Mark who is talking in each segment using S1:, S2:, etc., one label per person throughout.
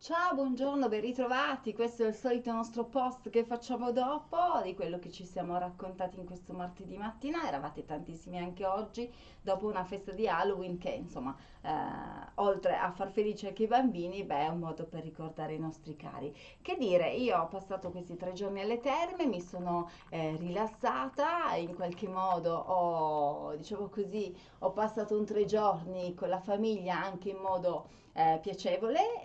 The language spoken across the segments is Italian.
S1: Ciao, buongiorno, ben ritrovati. Questo è il solito nostro post che facciamo dopo di quello che ci siamo raccontati in questo martedì mattina. Eravate tantissimi anche oggi, dopo una festa di Halloween che, insomma, eh, oltre a far felice anche i bambini, beh, è un modo per ricordare i nostri cari. Che dire, io ho passato questi tre giorni alle terme, mi sono eh, rilassata, in qualche modo ho, diciamo così, ho passato un tre giorni con la famiglia anche in modo eh, piacevole.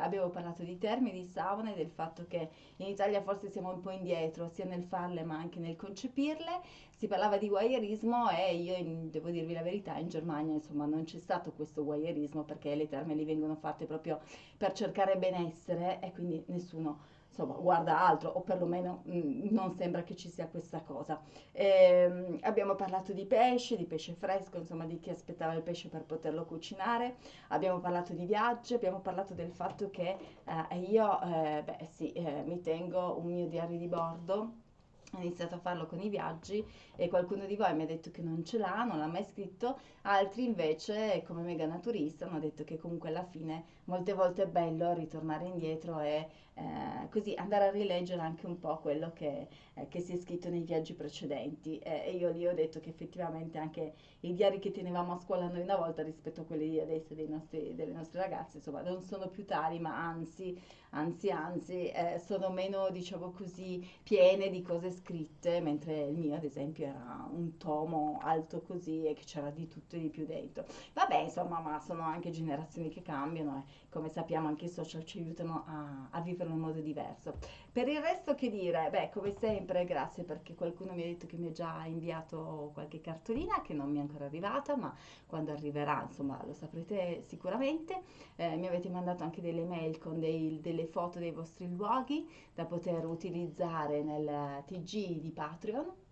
S1: Abbiamo parlato di termini, di saune, del fatto che in Italia forse siamo un po' indietro sia nel farle ma anche nel concepirle. Si parlava di voyeurismo e io in- devo dirvi la verità, in Germania insomma non c'è stato questo voyeurismo perché le terme lì vengono fatte proprio per cercare benessere e quindi nessuno insomma guarda altro o perlomeno mm, non sembra che ci sia questa cosa. Ehm, abbiamo parlato di pesce, di pesce fresco, insomma di chi aspettava il pesce per poterlo cucinare, abbiamo parlato di viaggi, abbiamo parlato del fatto che eh, io eh, beh, sì, eh, mi tengo un mio diario di bordo ho iniziato a farlo con i viaggi e qualcuno di voi mi ha detto che non ce l'ha, non l'ha mai scritto, altri invece, come mega naturista, hanno detto che comunque alla fine molte volte è bello ritornare indietro e eh, così andare a rileggere anche un po' quello che, eh, che si è scritto nei viaggi precedenti. Eh, e io lì ho detto che effettivamente anche i diari che tenevamo a scuola noi una volta rispetto a quelli di adesso dei nostri, delle nostre ragazze, insomma, non sono più tali, ma anzi, anzi, anzi, eh, sono meno, diciamo così, piene di cose scritte, mentre il mio, ad esempio, era un tomo alto così e che c'era di tutto e di più dentro. Vabbè, insomma, ma sono anche generazioni che cambiano e come sappiamo anche i social ci aiutano a, a vivere in un modo diverso. Per il resto che dire? Beh, come sempre, grazie perché qualcuno mi ha detto che mi ha già inviato qualche cartolina che non mi è ancora arrivata, ma quando arriverà, insomma, lo saprete sicuramente. Eh, mi avete mandato anche delle mail con dei- delle foto dei vostri luoghi da poter utilizzare nel TG di Patreon.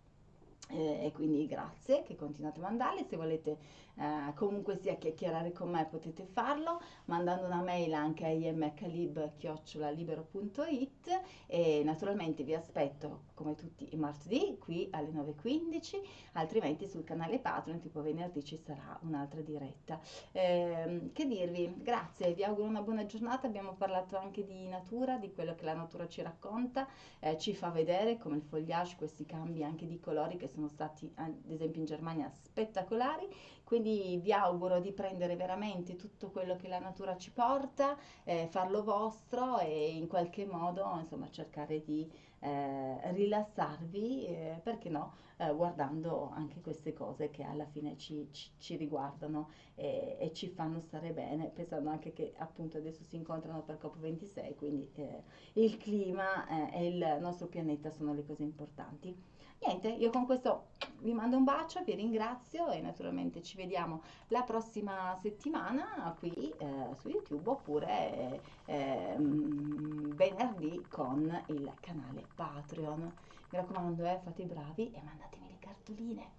S1: Eh, e quindi grazie che continuate a mandarli. Se volete eh, comunque sia chiacchierare con me potete farlo mandando una mail anche a imhlib.it e naturalmente vi aspetto come tutti i martedì qui alle 9.15, altrimenti sul canale Patreon tipo venerdì ci sarà un'altra diretta. Ehm, che dirvi? Grazie, vi auguro una buona giornata. Abbiamo parlato anche di natura, di quello che la natura ci racconta, eh, ci fa vedere come il foliage, questi cambi anche di colori che sono stati ad esempio in Germania spettacolari. Quindi vi auguro di prendere veramente tutto quello che la natura ci porta, eh, farlo vostro e in qualche modo insomma cercare di eh, rilassarvi, eh, perché no, eh, guardando anche queste cose che alla fine ci, ci- ci riguardano e, e ci fanno stare bene, pensando anche che appunto adesso si incontrano per COP26, quindi eh, il clima eh, e il nostro pianeta sono le cose importanti. Niente, io con questo vi mando un bacio, vi ringrazio e naturalmente ci vediamo la prossima settimana qui eh, su YouTube oppure eh, venerdì con il canale Patreon. Mi raccomando, eh, fate i bravi e mandatemi le cartoline.